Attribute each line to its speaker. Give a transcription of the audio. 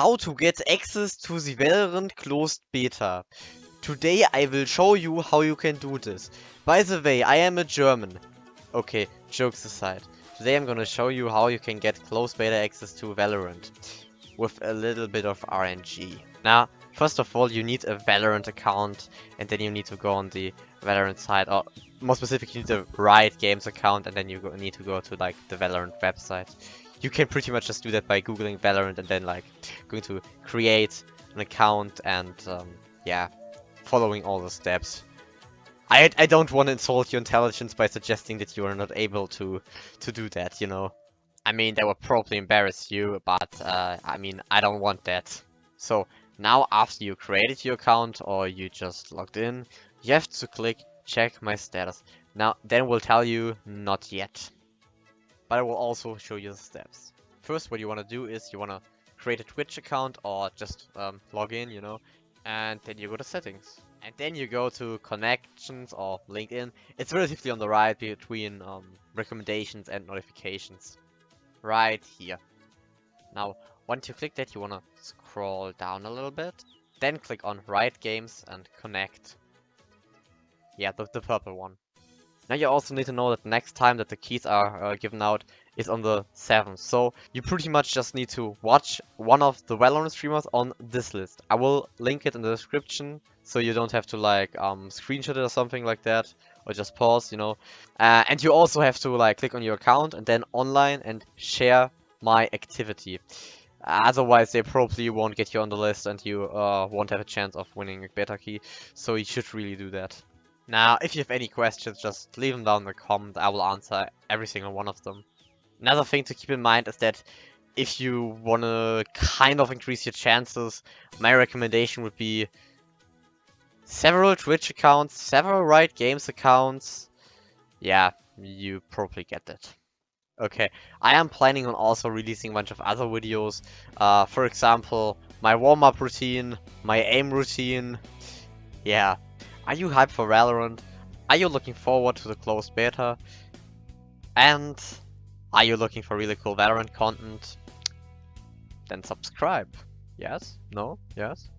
Speaker 1: How to get access to the Valorant closed beta. Today I will show you how you can do this. By the way, I am a German. Okay, jokes aside. Today I'm gonna show you how you can get closed beta access to Valorant. With a little bit of RNG. Now, first of all, you need a Valorant account. And then you need to go on the Valorant site. Or more specifically, you need Riot Games account. And then you need to go to like the Valorant website you can pretty much just do that by googling Valorant and then like going to create an account and um, yeah, following all the steps. I, I don't want to insult your intelligence by suggesting that you are not able to to do that, you know. I mean, that would probably embarrass you, but uh, I mean, I don't want that. So now after you created your account or you just logged in, you have to click check my status. Now, then will tell you not yet but I will also show you the steps. First, what you want to do is you want to create a Twitch account or just um, log in, you know, and then you go to settings. And then you go to connections or LinkedIn. It's relatively on the right between um, recommendations and notifications. Right here. Now, once you click that, you want to scroll down a little bit. Then click on Riot Games and connect. Yeah, the, the purple one. Now you also need to know that next time that the keys are uh, given out is on the 7th. So you pretty much just need to watch one of the well-known streamers on this list. I will link it in the description so you don't have to like um, screenshot it or something like that or just pause, you know. Uh, and you also have to like click on your account and then online and share my activity. Otherwise, they probably won't get you on the list and you uh, won't have a chance of winning a beta key. So you should really do that. Now, if you have any questions, just leave them down in the comment. I will answer every single one of them. Another thing to keep in mind is that if you want to kind of increase your chances, my recommendation would be several Twitch accounts, several Riot Games accounts. Yeah, you probably get that. Okay, I am planning on also releasing a bunch of other videos. Uh, for example, my warm-up routine, my aim routine. Yeah, are you hyped for Valorant? Are you looking forward to the closed beta? And are you looking for really cool Valorant content? Then subscribe. Yes? No? Yes?